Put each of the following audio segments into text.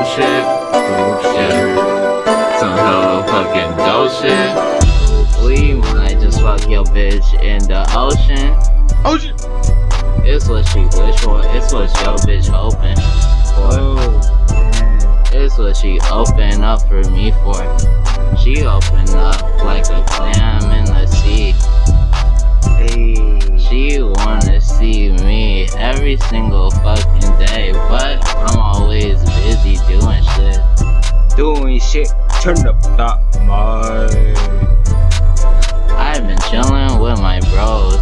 dope shit. Yeah. Some hella fucking dope shit. We might just fuck your bitch in the ocean. Ocean. It's what she wish for. It's what your bitch hoping for. Oh. It's what she open up for me for. She open up like a clam in the sea. Hey. She wanna see me every single fucking day, but I'm always busy doing shit. Doing shit. Turn up that mic. I've been chilling with my bros.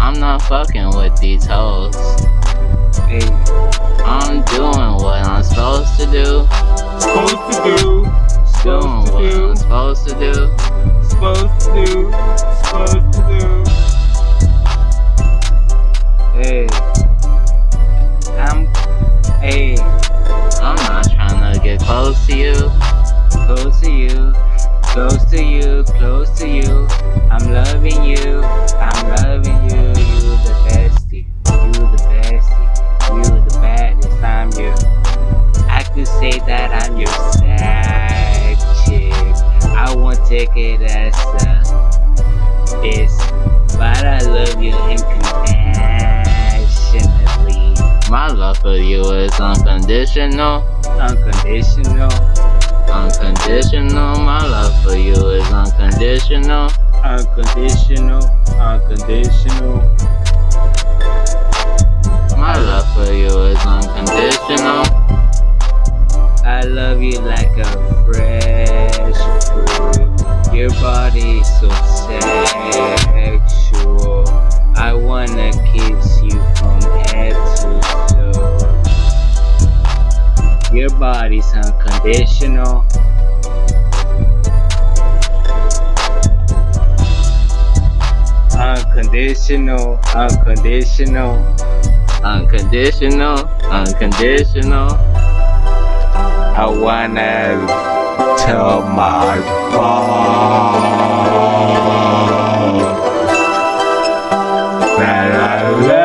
I'm not fucking with these hoes. Hey. I'm doing what I'm supposed to do. Supposed to do. Doing to what do. I'm supposed to do. Supposed to do. Supposed to do. You. Close to you. Close to you. Close to you. I'm loving you. I'm loving you. You the bestie. You the bestie. You the baddest. I'm your. I could say that I'm your side chick. I won't take it as a this, but I love you My love for you is unconditional. Unconditional. Unconditional. My love for you is unconditional. Unconditional. Unconditional. My love for you is unconditional. I love you like a fresh fruit. Your body is so sexual. Unconditional. Unconditional, unconditional. Unconditional. Unconditional. I wanna tell my mom that I love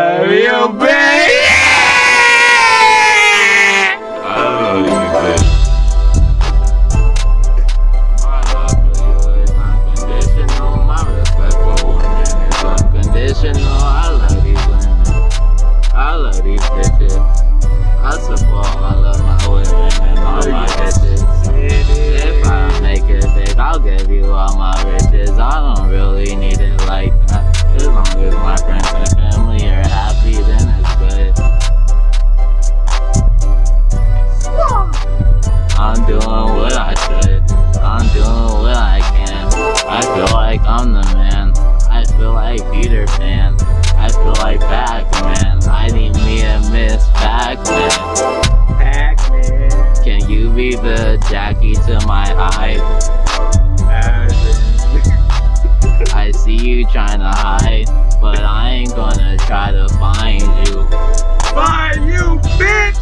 be the Jackie to my Hyde? I see you trying to hide, but I ain't gonna try to find you. Find you, bitch.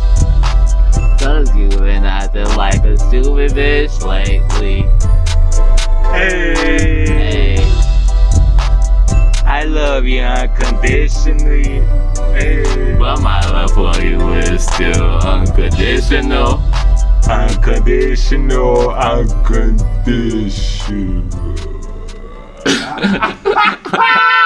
Cause you been acting like a stupid bitch lately. Hey. Hey, I love you unconditionally. Hey. But my love for you is still unconditional. Unconditional, unconditional.